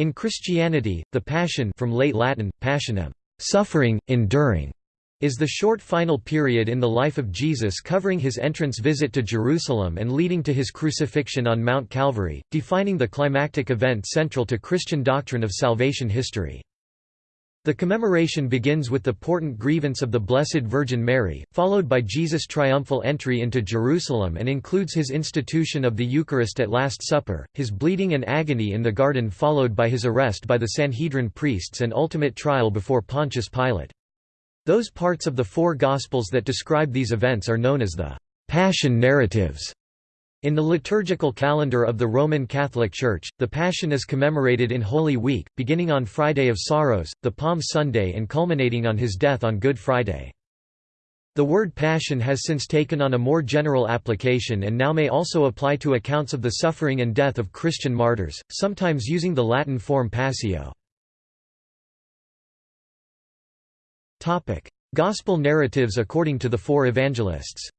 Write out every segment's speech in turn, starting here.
In Christianity, the Passion from late Latin, passionem, suffering, enduring, is the short final period in the life of Jesus covering his entrance visit to Jerusalem and leading to his crucifixion on Mount Calvary, defining the climactic event central to Christian doctrine of salvation history. The commemoration begins with the portent grievance of the Blessed Virgin Mary, followed by Jesus' triumphal entry into Jerusalem and includes his institution of the Eucharist at Last Supper, his bleeding and agony in the garden followed by his arrest by the Sanhedrin priests and ultimate trial before Pontius Pilate. Those parts of the four Gospels that describe these events are known as the «Passion narratives». In the liturgical calendar of the Roman Catholic Church, the Passion is commemorated in Holy Week, beginning on Friday of Sorrows, the Palm Sunday and culminating on his death on Good Friday. The word passion has since taken on a more general application and now may also apply to accounts of the suffering and death of Christian martyrs, sometimes using the Latin form passio. Gospel narratives according to the four evangelists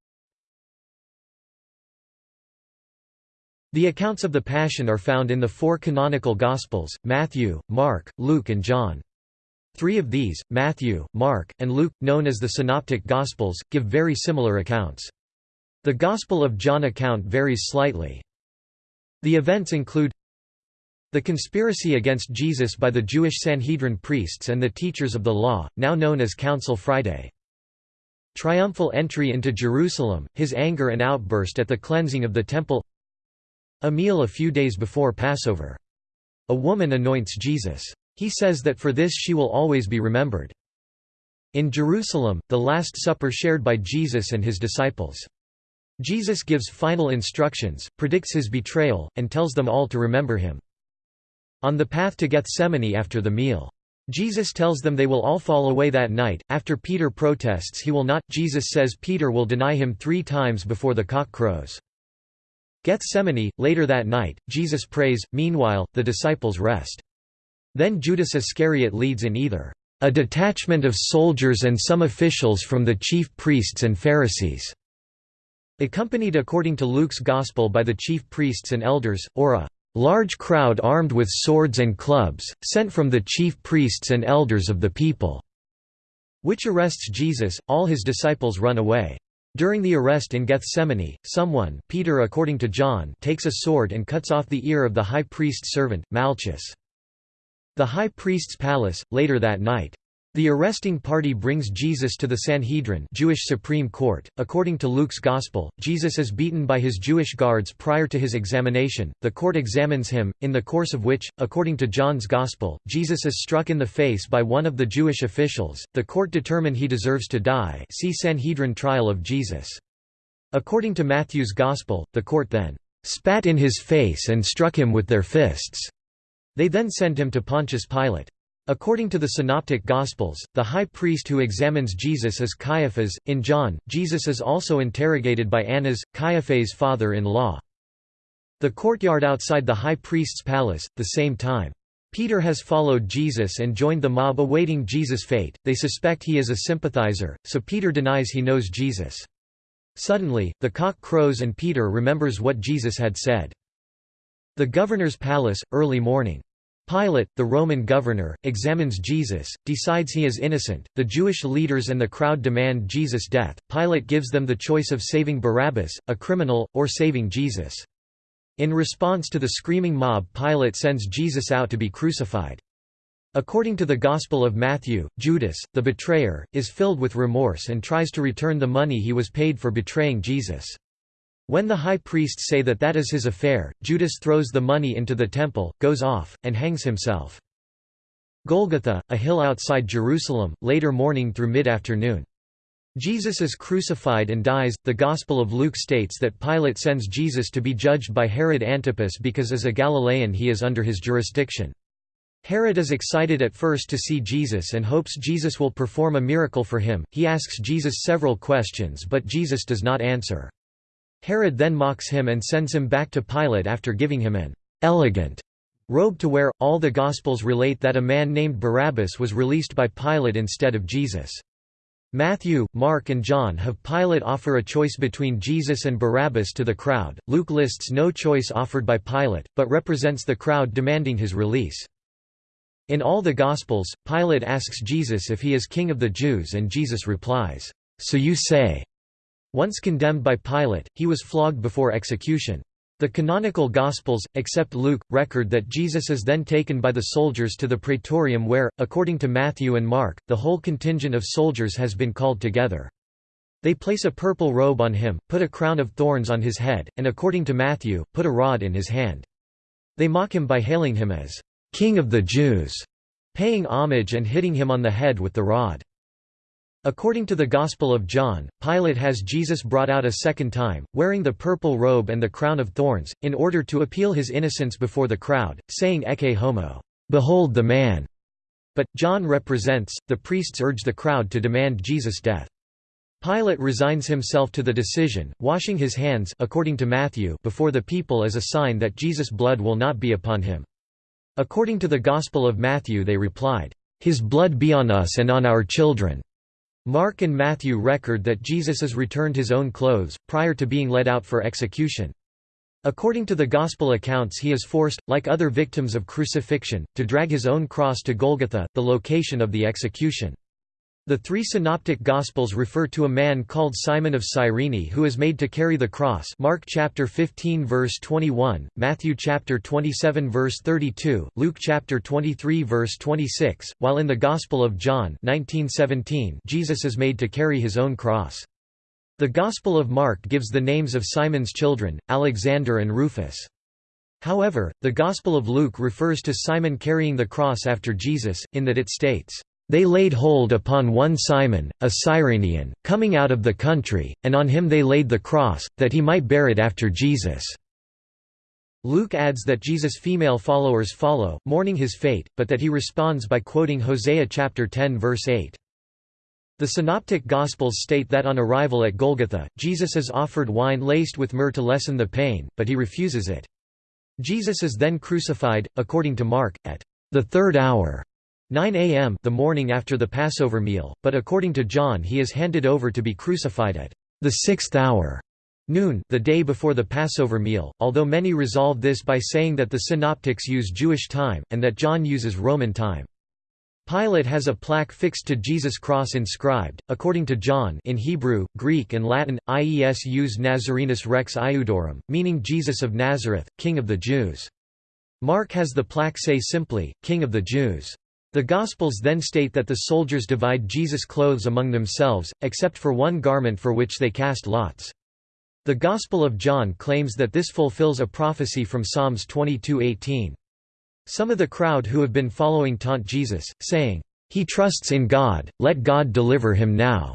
The accounts of the Passion are found in the four canonical Gospels, Matthew, Mark, Luke and John. Three of these, Matthew, Mark, and Luke, known as the Synoptic Gospels, give very similar accounts. The Gospel of John account varies slightly. The events include the conspiracy against Jesus by the Jewish Sanhedrin priests and the teachers of the law, now known as Council Friday. Triumphal entry into Jerusalem, his anger and outburst at the cleansing of the temple a meal a few days before Passover. A woman anoints Jesus. He says that for this she will always be remembered. In Jerusalem, the Last Supper shared by Jesus and his disciples. Jesus gives final instructions, predicts his betrayal, and tells them all to remember him. On the path to Gethsemane after the meal. Jesus tells them they will all fall away that night. After Peter protests he will not, Jesus says Peter will deny him three times before the cock crows. Gethsemane, later that night, Jesus prays, meanwhile, the disciples rest. Then Judas Iscariot leads in either a detachment of soldiers and some officials from the chief priests and Pharisees, accompanied according to Luke's Gospel by the chief priests and elders, or a large crowd armed with swords and clubs, sent from the chief priests and elders of the people, which arrests Jesus, all his disciples run away. During the arrest in Gethsemane, someone Peter according to John takes a sword and cuts off the ear of the high priest's servant, Malchus. The high priest's palace, later that night. The arresting party brings Jesus to the Sanhedrin Jewish Supreme Court. According to Luke's Gospel, Jesus is beaten by his Jewish guards prior to his examination. The court examines him, in the course of which, according to John's Gospel, Jesus is struck in the face by one of the Jewish officials. The court determine he deserves to die. See Sanhedrin trial of Jesus. According to Matthew's Gospel, the court then spat in his face and struck him with their fists. They then send him to Pontius Pilate. According to the Synoptic Gospels, the high priest who examines Jesus is Caiaphas. In John, Jesus is also interrogated by Annas, Caiaphas' father-in-law. The courtyard outside the high priest's palace, the same time. Peter has followed Jesus and joined the mob awaiting Jesus' fate. They suspect he is a sympathizer, so Peter denies he knows Jesus. Suddenly, the cock crows and Peter remembers what Jesus had said. The governor's palace, early morning. Pilate, the Roman governor, examines Jesus, decides he is innocent. The Jewish leaders and the crowd demand Jesus' death. Pilate gives them the choice of saving Barabbas, a criminal, or saving Jesus. In response to the screaming mob, Pilate sends Jesus out to be crucified. According to the Gospel of Matthew, Judas, the betrayer, is filled with remorse and tries to return the money he was paid for betraying Jesus. When the high priests say that that is his affair, Judas throws the money into the temple, goes off, and hangs himself. Golgotha, a hill outside Jerusalem, later morning through mid-afternoon. Jesus is crucified and dies. The Gospel of Luke states that Pilate sends Jesus to be judged by Herod Antipas because as a Galilean he is under his jurisdiction. Herod is excited at first to see Jesus and hopes Jesus will perform a miracle for him. He asks Jesus several questions but Jesus does not answer. Herod then mocks him and sends him back to Pilate after giving him an elegant robe to wear. All the Gospels relate that a man named Barabbas was released by Pilate instead of Jesus. Matthew, Mark and John have Pilate offer a choice between Jesus and Barabbas to the crowd. Luke lists no choice offered by Pilate, but represents the crowd demanding his release. In all the Gospels, Pilate asks Jesus if he is king of the Jews and Jesus replies, "'So you say'". Once condemned by Pilate, he was flogged before execution. The canonical Gospels, except Luke, record that Jesus is then taken by the soldiers to the praetorium where, according to Matthew and Mark, the whole contingent of soldiers has been called together. They place a purple robe on him, put a crown of thorns on his head, and according to Matthew, put a rod in his hand. They mock him by hailing him as King of the Jews, paying homage and hitting him on the head with the rod. According to the Gospel of John, Pilate has Jesus brought out a second time, wearing the purple robe and the crown of thorns, in order to appeal his innocence before the crowd, saying Ecce homo, behold the man. But, John represents, the priests urge the crowd to demand Jesus' death. Pilate resigns himself to the decision, washing his hands according to Matthew before the people as a sign that Jesus' blood will not be upon him. According to the Gospel of Matthew they replied, "'His blood be on us and on our children'". Mark and Matthew record that Jesus is returned his own clothes, prior to being led out for execution. According to the Gospel accounts he is forced, like other victims of crucifixion, to drag his own cross to Golgotha, the location of the execution. The three synoptic gospels refer to a man called Simon of Cyrene who is made to carry the cross Mark chapter 15 verse 21, Matthew chapter 27 verse 32, Luke chapter 23 verse 26, while in the Gospel of John 1917 Jesus is made to carry his own cross. The Gospel of Mark gives the names of Simon's children, Alexander and Rufus. However, the Gospel of Luke refers to Simon carrying the cross after Jesus, in that it states, they laid hold upon one Simon, a Cyrenian, coming out of the country, and on him they laid the cross, that he might bear it after Jesus." Luke adds that Jesus' female followers follow, mourning his fate, but that he responds by quoting Hosea chapter 10 verse 8. The Synoptic Gospels state that on arrival at Golgotha, Jesus is offered wine laced with myrrh to lessen the pain, but he refuses it. Jesus is then crucified, according to Mark, at the third hour 9 a.m. the morning after the Passover meal, but according to John he is handed over to be crucified at the sixth hour noon the day before the Passover meal, although many resolve this by saying that the synoptics use Jewish time, and that John uses Roman time. Pilate has a plaque fixed to Jesus' cross inscribed, according to John in Hebrew, Greek and Latin, Iesus Nazarenus Rex Iudaeorum, meaning Jesus of Nazareth, King of the Jews. Mark has the plaque say simply, King of the Jews. The Gospels then state that the soldiers divide Jesus' clothes among themselves, except for one garment for which they cast lots. The Gospel of John claims that this fulfills a prophecy from Psalms 22:18. Some of the crowd who have been following taunt Jesus, saying, "He trusts in God, let God deliver him now,"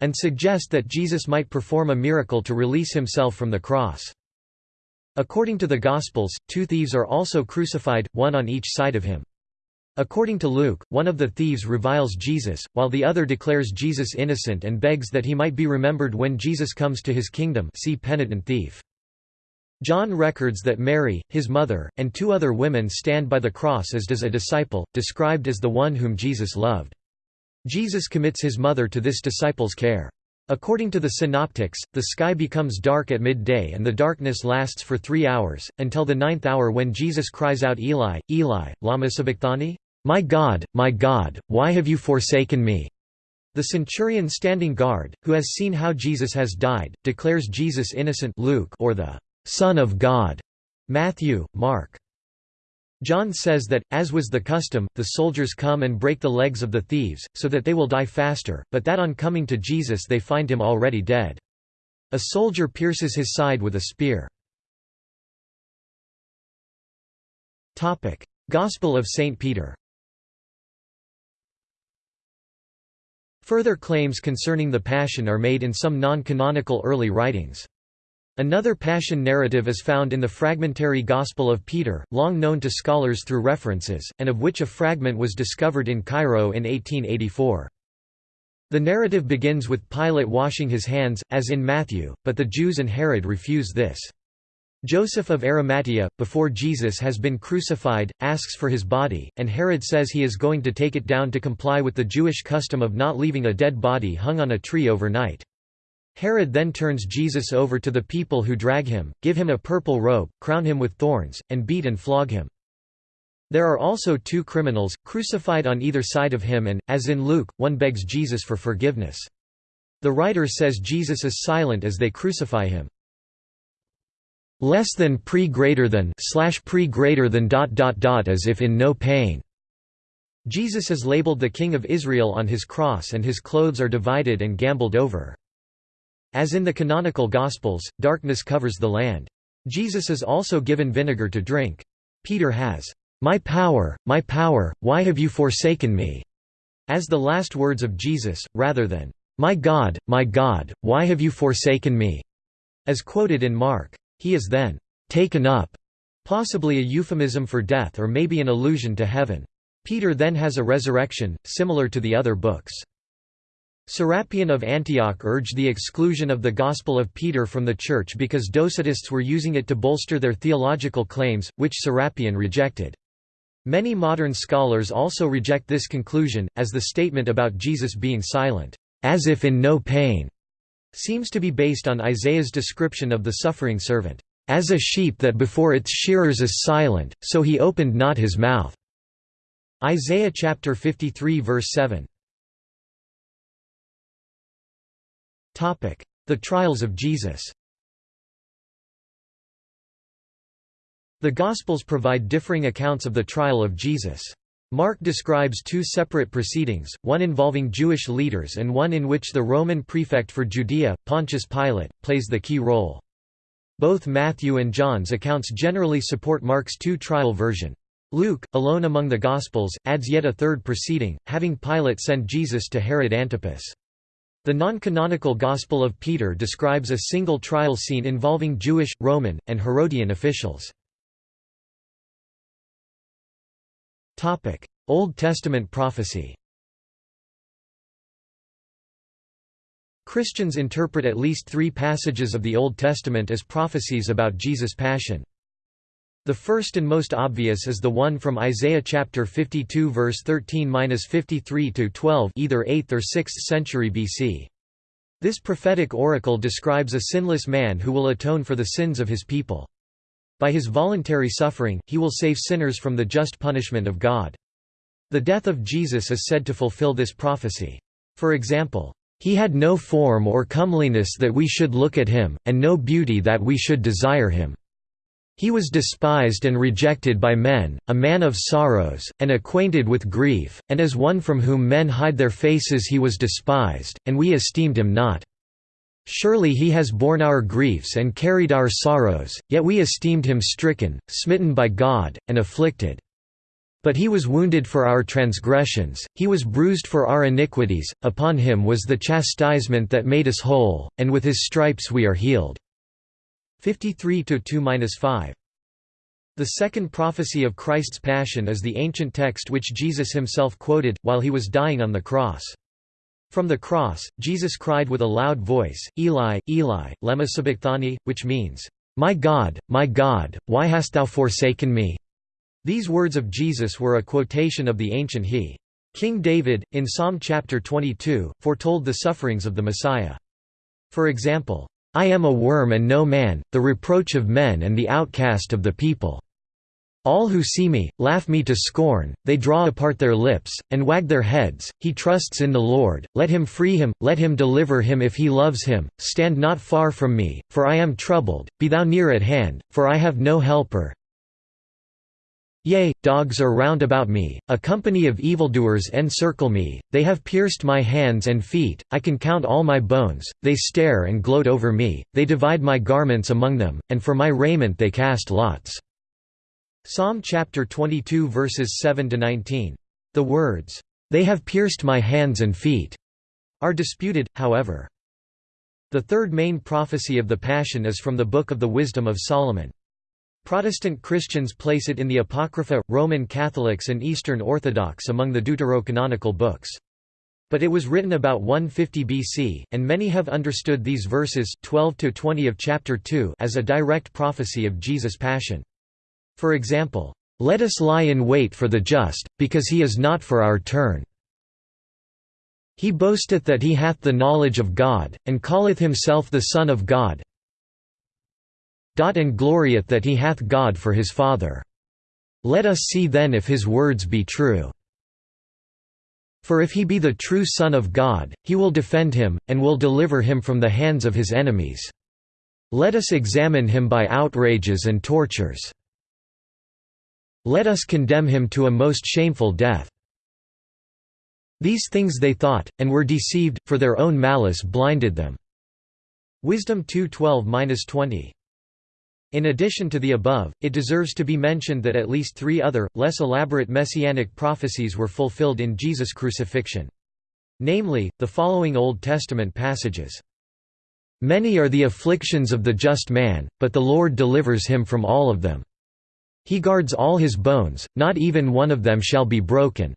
and suggest that Jesus might perform a miracle to release himself from the cross. According to the Gospels, two thieves are also crucified, one on each side of him. According to Luke, one of the thieves reviles Jesus, while the other declares Jesus innocent and begs that he might be remembered when Jesus comes to his kingdom see penitent thief. John records that Mary, his mother, and two other women stand by the cross as does a disciple, described as the one whom Jesus loved. Jesus commits his mother to this disciple's care. According to the Synoptics, the sky becomes dark at midday and the darkness lasts for three hours, until the ninth hour when Jesus cries out Eli, Eli, lama sabachthani? My God, my God, why have you forsaken me? The centurion standing guard, who has seen how Jesus has died, declares Jesus innocent Luke or the Son of God Matthew, Mark. John says that, as was the custom, the soldiers come and break the legs of the thieves, so that they will die faster, but that on coming to Jesus they find him already dead. A soldier pierces his side with a spear. Gospel of St. Peter Further claims concerning the Passion are made in some non-canonical early writings. Another Passion narrative is found in the fragmentary Gospel of Peter, long known to scholars through references, and of which a fragment was discovered in Cairo in 1884. The narrative begins with Pilate washing his hands, as in Matthew, but the Jews and Herod refuse this. Joseph of Arimathea, before Jesus has been crucified, asks for his body, and Herod says he is going to take it down to comply with the Jewish custom of not leaving a dead body hung on a tree overnight. Herod then turns Jesus over to the people who drag him, give him a purple robe, crown him with thorns, and beat and flog him. There are also two criminals, crucified on either side of him and, as in Luke, one begs Jesus for forgiveness. The writer says Jesus is silent as they crucify him. Less than pre greater than slash pre greater than dot dot dot as if in no pain. Jesus is labeled the King of Israel on his cross and his clothes are divided and gambled over. As in the canonical Gospels, darkness covers the land. Jesus is also given vinegar to drink. Peter has my power, my power, why have you forsaken me? As the last words of Jesus, rather than, My God, my God, why have you forsaken me? As quoted in Mark. He is then taken up, possibly a euphemism for death or maybe an allusion to heaven. Peter then has a resurrection, similar to the other books. Serapion of Antioch urged the exclusion of the Gospel of Peter from the Church because Docetists were using it to bolster their theological claims, which Serapion rejected. Many modern scholars also reject this conclusion, as the statement about Jesus being silent, as if in no pain, seems to be based on Isaiah's description of the suffering servant, as a sheep that before its shearers is silent, so he opened not his mouth. Isaiah chapter 53 verse 7. The trials of Jesus The Gospels provide differing accounts of the trial of Jesus. Mark describes two separate proceedings, one involving Jewish leaders and one in which the Roman prefect for Judea, Pontius Pilate, plays the key role. Both Matthew and John's accounts generally support Mark's two-trial version. Luke, alone among the Gospels, adds yet a third proceeding, having Pilate send Jesus to Herod Antipas. The non-canonical Gospel of Peter describes a single trial scene involving Jewish, Roman, and Herodian officials. Old Testament prophecy Christians interpret at least three passages of the Old Testament as prophecies about Jesus' passion. The first and most obvious is the one from Isaiah chapter 52 verse 13-53 to 12, either 8th or 6th century BC. This prophetic oracle describes a sinless man who will atone for the sins of his people. By his voluntary suffering, he will save sinners from the just punishment of God. The death of Jesus is said to fulfill this prophecy. For example, "...he had no form or comeliness that we should look at him, and no beauty that we should desire him. He was despised and rejected by men, a man of sorrows, and acquainted with grief, and as one from whom men hide their faces he was despised, and we esteemed him not. Surely he has borne our griefs and carried our sorrows, yet we esteemed him stricken, smitten by God, and afflicted. But he was wounded for our transgressions, he was bruised for our iniquities, upon him was the chastisement that made us whole, and with his stripes we are healed." 53–2–5 The second prophecy of Christ's Passion is the ancient text which Jesus himself quoted, while he was dying on the cross. From the cross, Jesus cried with a loud voice, Eli, Eli, lema sabachthani, which means, My God, my God, why hast thou forsaken me? These words of Jesus were a quotation of the ancient he. King David, in Psalm chapter 22, foretold the sufferings of the Messiah. For example, I am a worm and no man, the reproach of men and the outcast of the people. All who see me, laugh me to scorn, they draw apart their lips, and wag their heads, he trusts in the Lord, let him free him, let him deliver him if he loves him, stand not far from me, for I am troubled, be thou near at hand, for I have no helper. Yea, dogs are round about me, a company of evildoers encircle me, they have pierced my hands and feet, I can count all my bones, they stare and gloat over me, they divide my garments among them, and for my raiment they cast lots. Psalm chapter 22 verses 7 to 19. The words, "They have pierced my hands and feet," are disputed, however. The third main prophecy of the Passion is from the Book of the Wisdom of Solomon. Protestant Christians place it in the Apocrypha, Roman Catholics and Eastern Orthodox among the deuterocanonical books. But it was written about 150 BC, and many have understood these verses 12 to 20 of chapter 2 as a direct prophecy of Jesus' passion. For example, "'Let us lie in wait for the just, because he is not for our turn. He boasteth that he hath the knowledge of God, and calleth himself the Son of God and glorieth that he hath God for his Father." Let us see then if his words be true. For if he be the true Son of God, he will defend him, and will deliver him from the hands of his enemies. Let us examine him by outrages and tortures. Let us condemn him to a most shameful death. These things they thought, and were deceived, for their own malice blinded them. Wisdom 2:12-20. In addition to the above, it deserves to be mentioned that at least three other, less elaborate messianic prophecies were fulfilled in Jesus' crucifixion. Namely, the following Old Testament passages. Many are the afflictions of the just man, but the Lord delivers him from all of them. He guards all his bones, not even one of them shall be broken.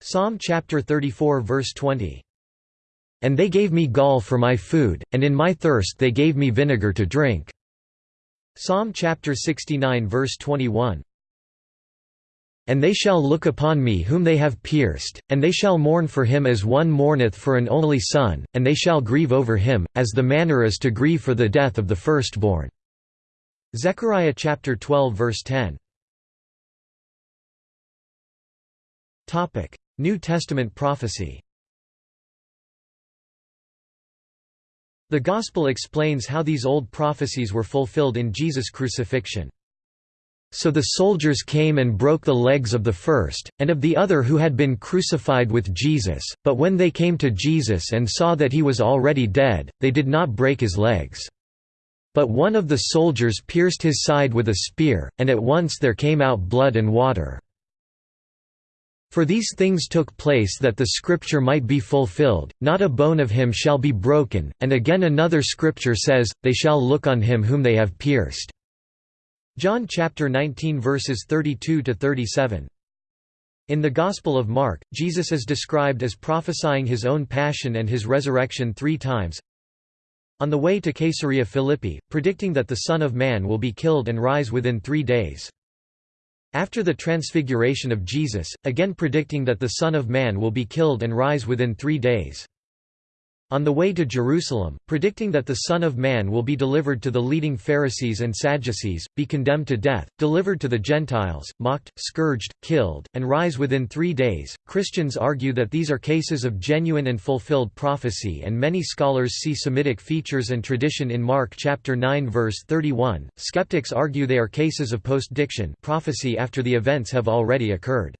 Psalm chapter 34 verse 20. And they gave me gall for my food, and in my thirst they gave me vinegar to drink. Psalm chapter 69 verse 21 And they shall look upon me whom they have pierced, and they shall mourn for him as one mourneth for an only son, and they shall grieve over him, as the manner is to grieve for the death of the firstborn." Zechariah chapter 12 verse 10 New Testament prophecy The Gospel explains how these old prophecies were fulfilled in Jesus' crucifixion. So the soldiers came and broke the legs of the first, and of the other who had been crucified with Jesus, but when they came to Jesus and saw that he was already dead, they did not break his legs. But one of the soldiers pierced his side with a spear, and at once there came out blood and water. For these things took place that the scripture might be fulfilled, not a bone of him shall be broken, and again another scripture says, they shall look on him whom they have pierced. John chapter 19 verses 32 to 37. In the Gospel of Mark, Jesus is described as prophesying his own passion and his resurrection three times. On the way to Caesarea Philippi, predicting that the Son of Man will be killed and rise within three days. After the transfiguration of Jesus, again predicting that the Son of Man will be killed and rise within three days. On the way to Jerusalem, predicting that the Son of Man will be delivered to the leading Pharisees and Sadducees, be condemned to death, delivered to the Gentiles, mocked, scourged, killed, and rise within three days, Christians argue that these are cases of genuine and fulfilled prophecy and many scholars see Semitic features and tradition in Mark chapter 9 verse 31. Skeptics argue they are cases of post-diction prophecy after the events have already occurred.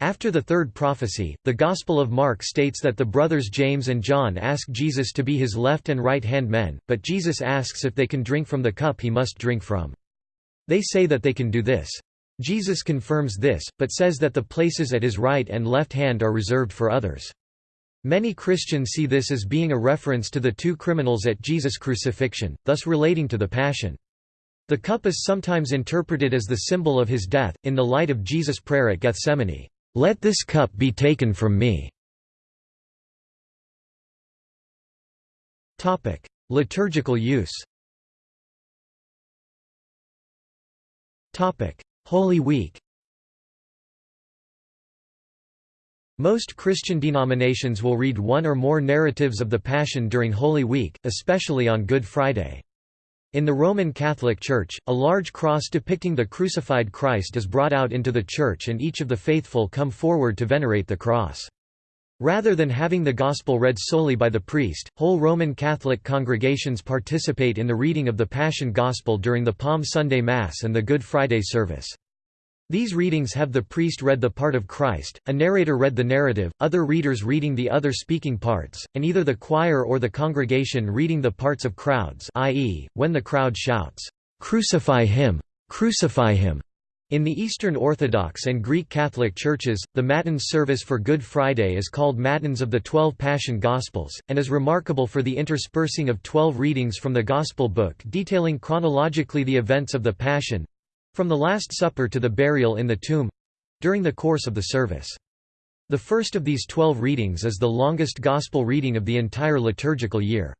After the third prophecy, the Gospel of Mark states that the brothers James and John ask Jesus to be his left and right hand men, but Jesus asks if they can drink from the cup he must drink from. They say that they can do this. Jesus confirms this, but says that the places at his right and left hand are reserved for others. Many Christians see this as being a reference to the two criminals at Jesus' crucifixion, thus relating to the Passion. The cup is sometimes interpreted as the symbol of his death, in the light of Jesus' prayer at Gethsemane. Let this cup be taken from me. Topic: Liturgical use. Topic: Holy Week. Most Christian denominations will read one or more narratives of the Passion during Holy Week, especially on Good Friday. In the Roman Catholic Church, a large cross depicting the crucified Christ is brought out into the church and each of the faithful come forward to venerate the cross. Rather than having the Gospel read solely by the priest, whole Roman Catholic congregations participate in the reading of the Passion Gospel during the Palm Sunday Mass and the Good Friday service. These readings have the priest read the part of Christ, a narrator read the narrative, other readers reading the other speaking parts, and either the choir or the congregation reading the parts of crowds i.e., when the crowd shouts, "'Crucify him! Crucify him!' In the Eastern Orthodox and Greek Catholic churches, the Matins service for Good Friday is called Matins of the Twelve Passion Gospels, and is remarkable for the interspersing of twelve readings from the Gospel book detailing chronologically the events of the Passion, from the Last Supper to the burial in the tomb—during the course of the service. The first of these twelve readings is the longest Gospel reading of the entire liturgical year.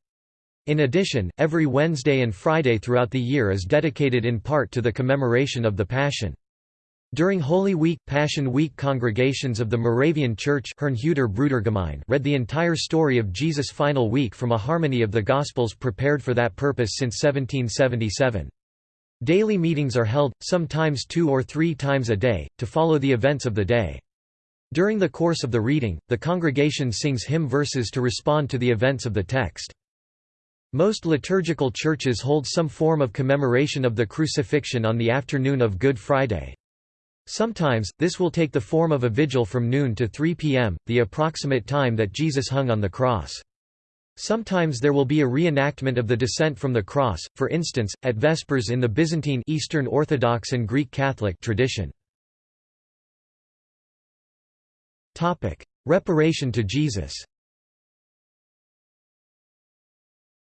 In addition, every Wednesday and Friday throughout the year is dedicated in part to the commemoration of the Passion. During Holy Week, Passion Week congregations of the Moravian Church read the entire story of Jesus' final week from a harmony of the Gospels prepared for that purpose since 1777. Daily meetings are held, sometimes two or three times a day, to follow the events of the day. During the course of the reading, the congregation sings hymn verses to respond to the events of the text. Most liturgical churches hold some form of commemoration of the crucifixion on the afternoon of Good Friday. Sometimes, this will take the form of a vigil from noon to 3 p.m., the approximate time that Jesus hung on the cross. Sometimes there will be a reenactment of the descent from the cross, for instance, at Vespers in the Byzantine Eastern Orthodox and Greek Catholic tradition. Topic: Reparation to Jesus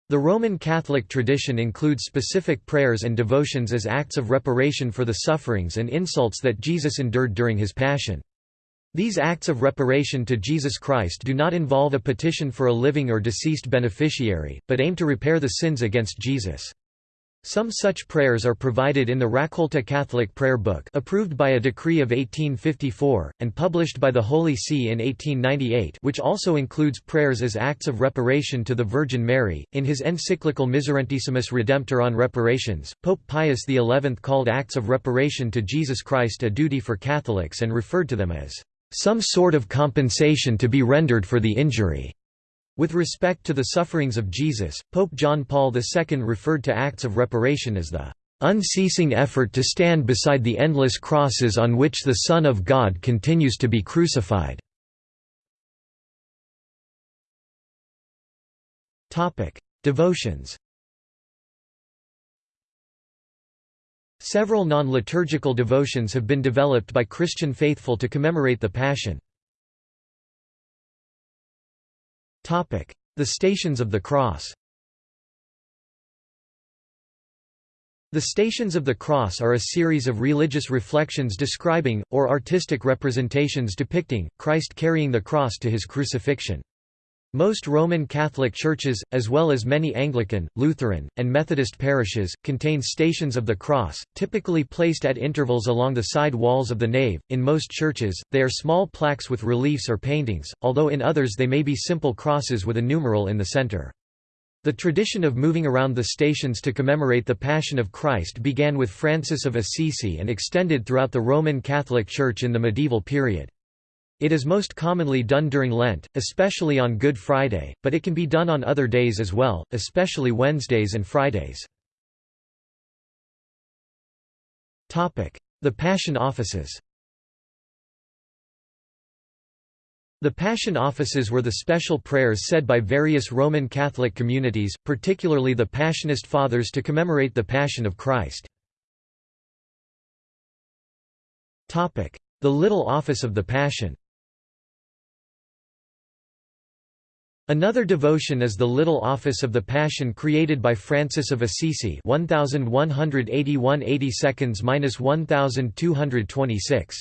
The Roman Catholic tradition includes specific prayers and devotions as acts of reparation for the sufferings and insults that Jesus endured during his Passion. These acts of reparation to Jesus Christ do not involve a petition for a living or deceased beneficiary, but aim to repair the sins against Jesus. Some such prayers are provided in the Raccolta Catholic Prayer Book approved by a decree of 1854, and published by the Holy See in 1898 which also includes prayers as acts of reparation to the Virgin Mary. In his encyclical Miserentissimus Redemptor on reparations, Pope Pius XI called acts of reparation to Jesus Christ a duty for Catholics and referred to them as some sort of compensation to be rendered for the injury. With respect to the sufferings of Jesus, Pope John Paul II referred to acts of reparation as the unceasing effort to stand beside the endless crosses on which the Son of God continues to be crucified." Devotions Several non-liturgical devotions have been developed by Christian faithful to commemorate the Passion. The Stations of the Cross The Stations of the Cross are a series of religious reflections describing, or artistic representations depicting, Christ carrying the cross to his crucifixion. Most Roman Catholic churches, as well as many Anglican, Lutheran, and Methodist parishes, contain Stations of the Cross, typically placed at intervals along the side walls of the nave. In most churches, they are small plaques with reliefs or paintings, although in others they may be simple crosses with a numeral in the center. The tradition of moving around the stations to commemorate the Passion of Christ began with Francis of Assisi and extended throughout the Roman Catholic Church in the medieval period. It is most commonly done during Lent, especially on Good Friday, but it can be done on other days as well, especially Wednesdays and Fridays. The Passion Offices The Passion Offices were the special prayers said by various Roman Catholic communities, particularly the Passionist Fathers to commemorate the Passion of Christ. The Little Office of the Passion Another devotion is the Little Office of the Passion created by Francis of Assisi 1181 1226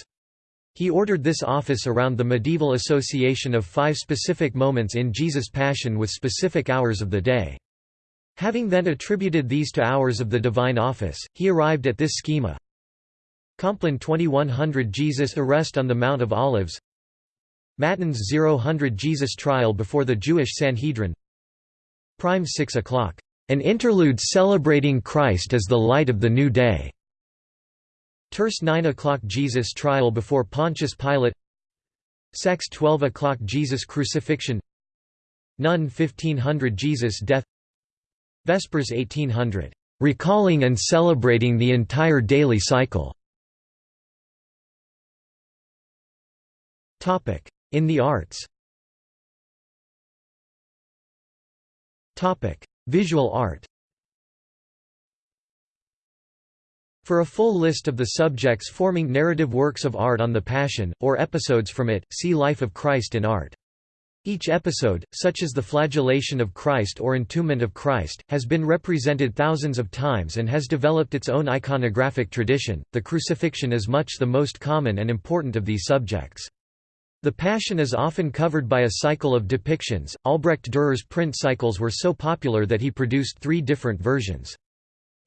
He ordered this office around the medieval association of five specific moments in Jesus' Passion with specific hours of the day. Having then attributed these to hours of the divine office, he arrived at this schema. Compline 2100 Jesus arrest on the Mount of Olives Matins 000 Jesus trial before the Jewish Sanhedrin Prime 6 o'clock. An interlude celebrating Christ as the light of the new day. Terce 9 o'clock Jesus trial before Pontius Pilate Sext 12 o'clock Jesus crucifixion None 1500 Jesus death Vespers 1800. Recalling and celebrating the entire daily cycle in the arts Visual art For a full list of the subjects forming narrative works of art on the Passion, or episodes from it, see Life of Christ in art. Each episode, such as the flagellation of Christ or entombment of Christ, has been represented thousands of times and has developed its own iconographic tradition. The crucifixion is much the most common and important of these subjects. The Passion is often covered by a cycle of depictions. Albrecht Dürer's print cycles were so popular that he produced three different versions.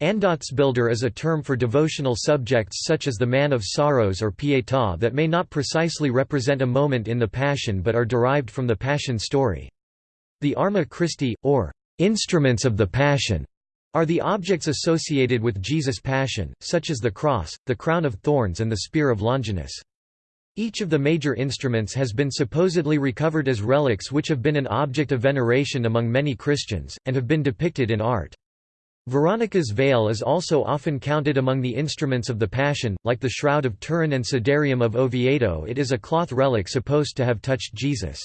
Andachtsbilder is a term for devotional subjects such as the Man of Sorrows or Pietà that may not precisely represent a moment in the Passion but are derived from the Passion story. The Arma Christi, or instruments of the Passion, are the objects associated with Jesus' passion, such as the cross, the crown of thorns and the spear of Longinus. Each of the major instruments has been supposedly recovered as relics which have been an object of veneration among many Christians, and have been depicted in art. Veronica's veil is also often counted among the instruments of the Passion, like the Shroud of Turin and Sudarium of Oviedo it is a cloth relic supposed to have touched Jesus.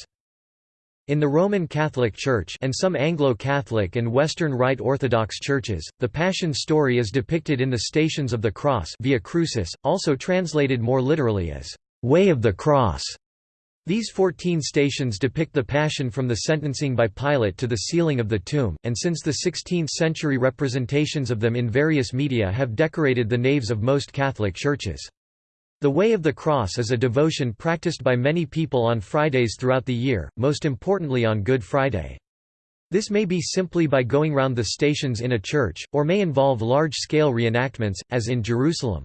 In the Roman Catholic Church and some Anglo-Catholic and Western Rite Orthodox churches, the Passion story is depicted in the Stations of the Cross Via Crucis, also translated more literally as, "...way of the cross". These fourteen stations depict the Passion from the sentencing by Pilate to the sealing of the tomb, and since the 16th-century representations of them in various media have decorated the naves of most Catholic churches. The Way of the Cross is a devotion practiced by many people on Fridays throughout the year, most importantly on Good Friday. This may be simply by going round the stations in a church, or may involve large-scale reenactments, as in Jerusalem.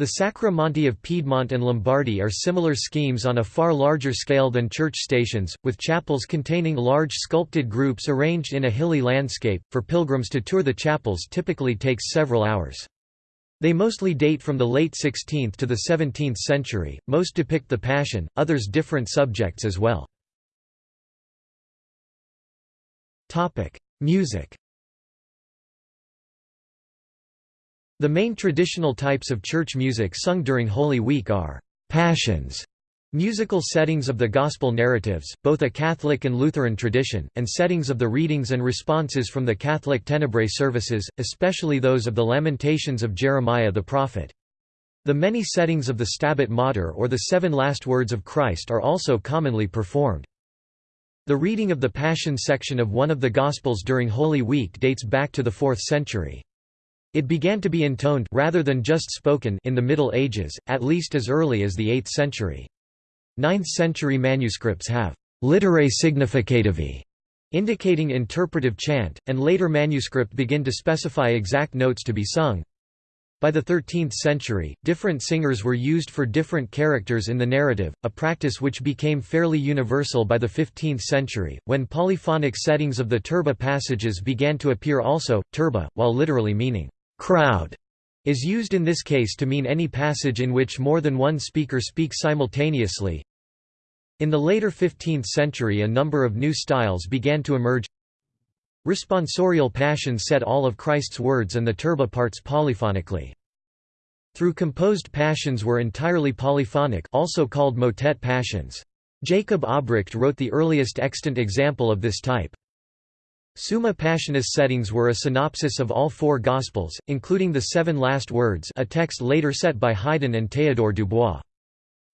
The Sacri Monti of Piedmont and Lombardy are similar schemes on a far larger scale than church stations, with chapels containing large sculpted groups arranged in a hilly landscape. For pilgrims to tour the chapels typically takes several hours. They mostly date from the late 16th to the 17th century, most depict the Passion, others different subjects as well. Music The main traditional types of church music sung during Holy Week are «passions» Musical settings of the Gospel narratives, both a Catholic and Lutheran tradition, and settings of the readings and responses from the Catholic Tenebrae services, especially those of the Lamentations of Jeremiah the prophet. The many settings of the Stabat Mater or the Seven Last Words of Christ are also commonly performed. The reading of the Passion section of one of the Gospels during Holy Week dates back to the 4th century. It began to be intoned rather than just spoken in the Middle Ages, at least as early as the 8th century. Ninth-century manuscripts have «literae significativi» indicating interpretive chant, and later manuscript begin to specify exact notes to be sung. By the 13th century, different singers were used for different characters in the narrative, a practice which became fairly universal by the 15th century, when polyphonic settings of the turba passages began to appear also. Turba, while literally meaning crowd, is used in this case to mean any passage in which more than one speaker speaks simultaneously. In the later 15th century a number of new styles began to emerge. Responsorial passions set all of Christ's words and the turba parts polyphonically. Through composed passions were entirely polyphonic also called motet passions. Jacob Obrecht wrote the earliest extant example of this type. Summa Passionis settings were a synopsis of all four Gospels, including the Seven Last Words a text later set by Haydn and Théodore Dubois.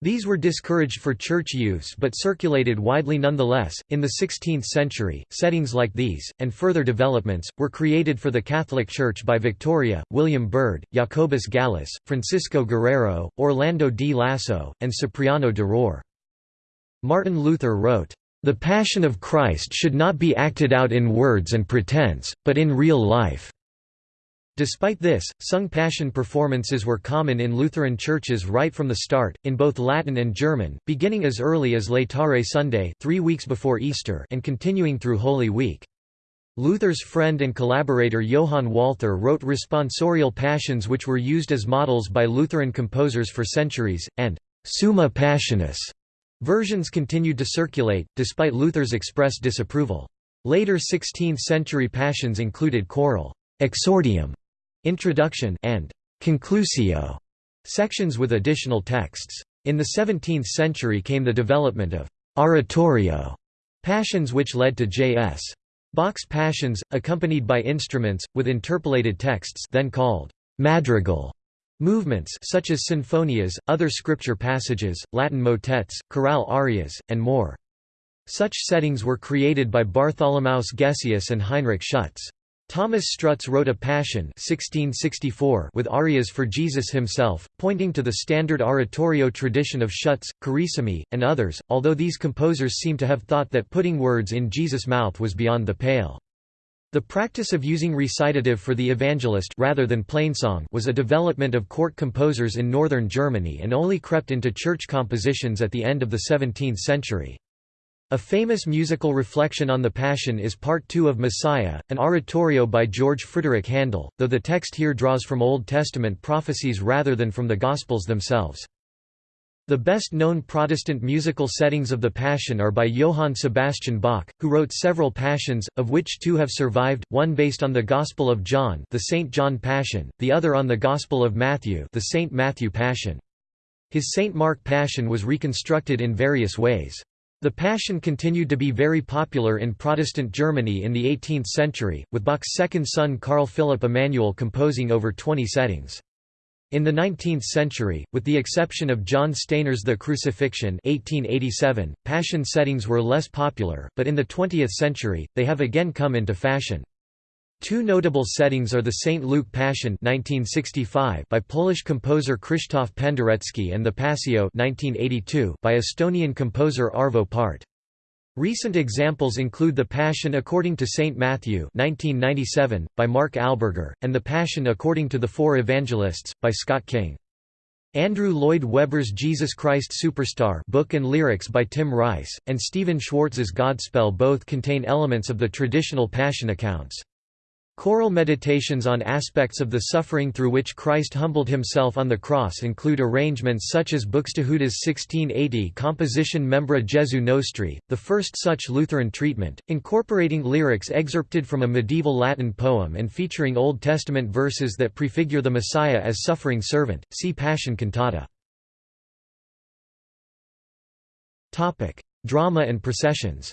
These were discouraged for church use but circulated widely nonetheless. In the 16th century, settings like these, and further developments, were created for the Catholic Church by Victoria, William Byrd, Jacobus Gallus, Francisco Guerrero, Orlando di Lasso, and Cipriano de Rore. Martin Luther wrote, the Passion of Christ should not be acted out in words and pretense, but in real life." Despite this, sung Passion performances were common in Lutheran churches right from the start, in both Latin and German, beginning as early as Laetare Sunday three weeks before Easter and continuing through Holy Week. Luther's friend and collaborator Johann Walther wrote responsorial passions which were used as models by Lutheran composers for centuries, and «summa passionis» Versions continued to circulate, despite Luther's express disapproval. Later 16th-century passions included choral exordium, introduction, and conclusio sections with additional texts. In the 17th century came the development of oratorio passions which led to J.S. Bach's passions, accompanied by instruments, with interpolated texts then called madrigal Movements such as sinfonias, other scripture passages, Latin motets, chorale arias, and more. Such settings were created by Bartholomaeus Gesius and Heinrich Schütz. Thomas Strutz wrote a Passion 1664 with arias for Jesus himself, pointing to the standard oratorio tradition of Schütz, Carissimi, and others, although these composers seem to have thought that putting words in Jesus' mouth was beyond the pale. The practice of using recitative for the evangelist rather than plainsong was a development of court composers in northern Germany and only crept into church compositions at the end of the 17th century. A famous musical reflection on the Passion is Part 2 of Messiah, an oratorio by George Frideric Handel, though the text here draws from Old Testament prophecies rather than from the Gospels themselves. The best-known Protestant musical settings of the Passion are by Johann Sebastian Bach, who wrote several Passions, of which two have survived, one based on the Gospel of John the St. John Passion, the other on the Gospel of Matthew the St. Matthew Passion. His St. Mark Passion was reconstructed in various ways. The Passion continued to be very popular in Protestant Germany in the 18th century, with Bach's second son Carl Philipp Emanuel composing over 20 settings. In the 19th century, with the exception of John Stainer's The Crucifixion 1887, Passion settings were less popular, but in the 20th century, they have again come into fashion. Two notable settings are the St. Luke Passion 1965 by Polish composer Krzysztof Penderecki and the Passio 1982 by Estonian composer Arvo Pärt. Recent examples include The Passion According to St. Matthew 1997, by Mark Alburger, and The Passion According to the Four Evangelists, by Scott King. Andrew Lloyd Webber's Jesus Christ Superstar book and lyrics by Tim Rice, and Stephen Schwartz's Godspell both contain elements of the traditional Passion accounts. Choral meditations on aspects of the suffering through which Christ humbled himself on the cross include arrangements such as Buxtehude's 1680 composition Membra Jesu Nostri, the first such Lutheran treatment, incorporating lyrics excerpted from a medieval Latin poem and featuring Old Testament verses that prefigure the Messiah as suffering servant. See Passion Cantata. Drama and processions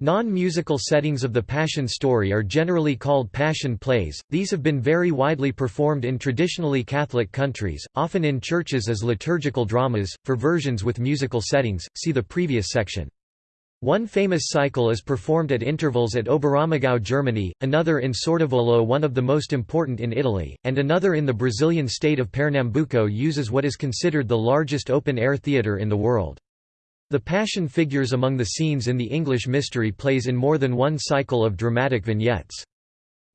Non-musical settings of the Passion story are generally called Passion plays, these have been very widely performed in traditionally Catholic countries, often in churches as liturgical dramas, for versions with musical settings, see the previous section. One famous cycle is performed at intervals at Oberammergau Germany, another in Sordevolo one of the most important in Italy, and another in the Brazilian state of Pernambuco uses what is considered the largest open-air theatre in the world. The Passion figures among the scenes in the English Mystery Plays in more than one cycle of dramatic vignettes.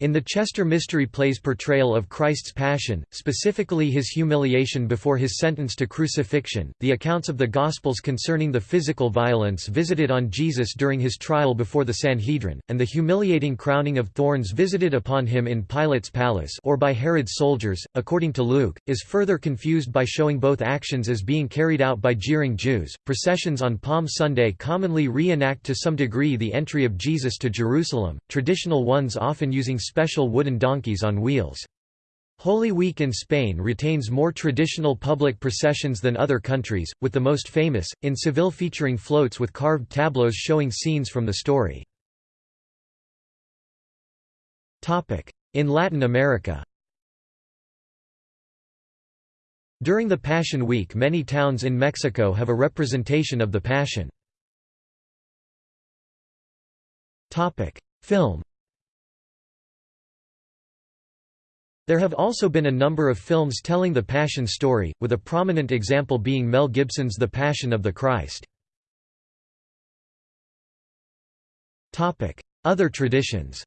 In the Chester Mystery Play's portrayal of Christ's Passion, specifically his humiliation before his sentence to crucifixion, the accounts of the Gospels concerning the physical violence visited on Jesus during his trial before the Sanhedrin, and the humiliating crowning of thorns visited upon him in Pilate's palace or by Herod's soldiers, according to Luke, is further confused by showing both actions as being carried out by jeering Jews. Processions on Palm Sunday commonly reenact to some degree the entry of Jesus to Jerusalem, traditional ones often using special wooden donkeys on wheels. Holy Week in Spain retains more traditional public processions than other countries, with the most famous, in Seville featuring floats with carved tableaus showing scenes from the story. In Latin America During the Passion Week many towns in Mexico have a representation of the Passion. Film There have also been a number of films telling the Passion story, with a prominent example being Mel Gibson's The Passion of the Christ. Other traditions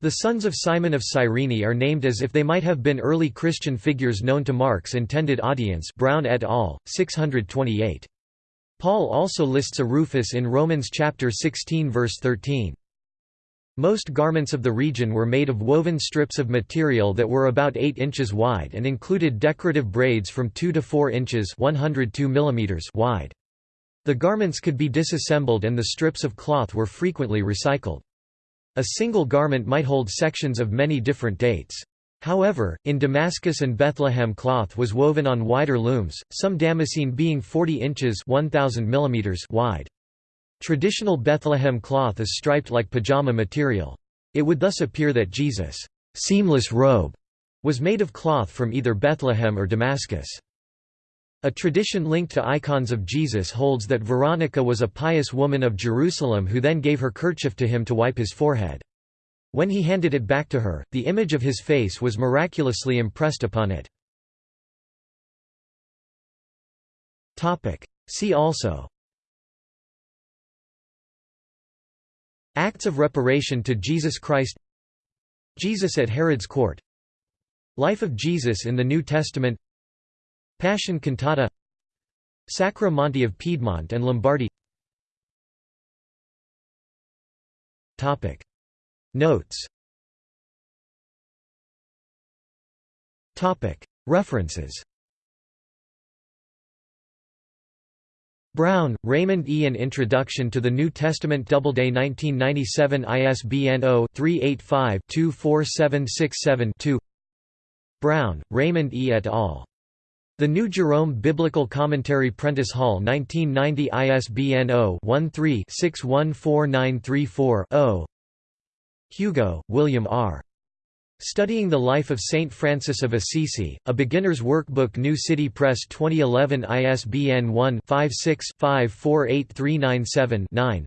The sons of Simon of Cyrene are named as if they might have been early Christian figures known to Mark's intended audience Brown et al., 628. Paul also lists a Rufus in Romans chapter 16 verse 13. Most garments of the region were made of woven strips of material that were about 8 inches wide and included decorative braids from 2 to 4 inches 102 mm wide. The garments could be disassembled and the strips of cloth were frequently recycled. A single garment might hold sections of many different dates. However, in Damascus and Bethlehem cloth was woven on wider looms, some damascene being 40 inches 1000 mm wide. Traditional Bethlehem cloth is striped like pajama material. It would thus appear that Jesus' seamless robe was made of cloth from either Bethlehem or Damascus. A tradition linked to icons of Jesus holds that Veronica was a pious woman of Jerusalem who then gave her kerchief to him to wipe his forehead. When he handed it back to her, the image of his face was miraculously impressed upon it. See also Acts of reparation to Jesus Christ. Jesus at Herod's court. Life of Jesus in the New Testament. Passion cantata. Sacri Monti of Piedmont and Lombardy. Notes. References Brown, Raymond E. An Introduction to the New Testament Doubleday 1997 ISBN 0-385-24767-2 Brown, Raymond E. et al. The New Jerome Biblical Commentary Prentice Hall 1990 ISBN 0-13-614934-0 Hugo, William R. Studying the Life of Saint Francis of Assisi, A Beginner's Workbook New City Press 2011 ISBN 1-56-548397-9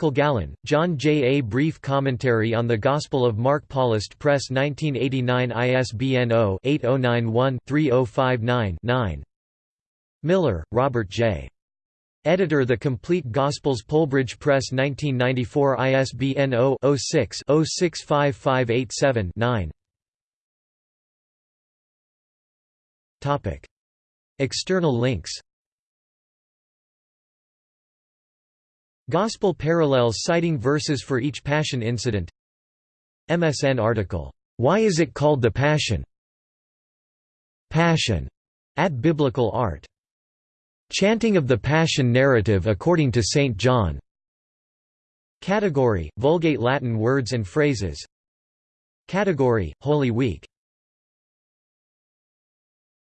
Kilgallen, John J. A Brief Commentary on the Gospel of Mark Paulist Press 1989 ISBN 0-8091-3059-9 Miller, Robert J. Editor The Complete Gospels Polebridge Press 1994 ISBN 0-06-065587-9 External links. Gospel parallels citing verses for each Passion incident. MSN article, "'Why is it called the Passion?' Passion", at Biblical Art Chanting of the Passion narrative according to St. John. Category: Vulgate Latin words and phrases. Category: Holy Week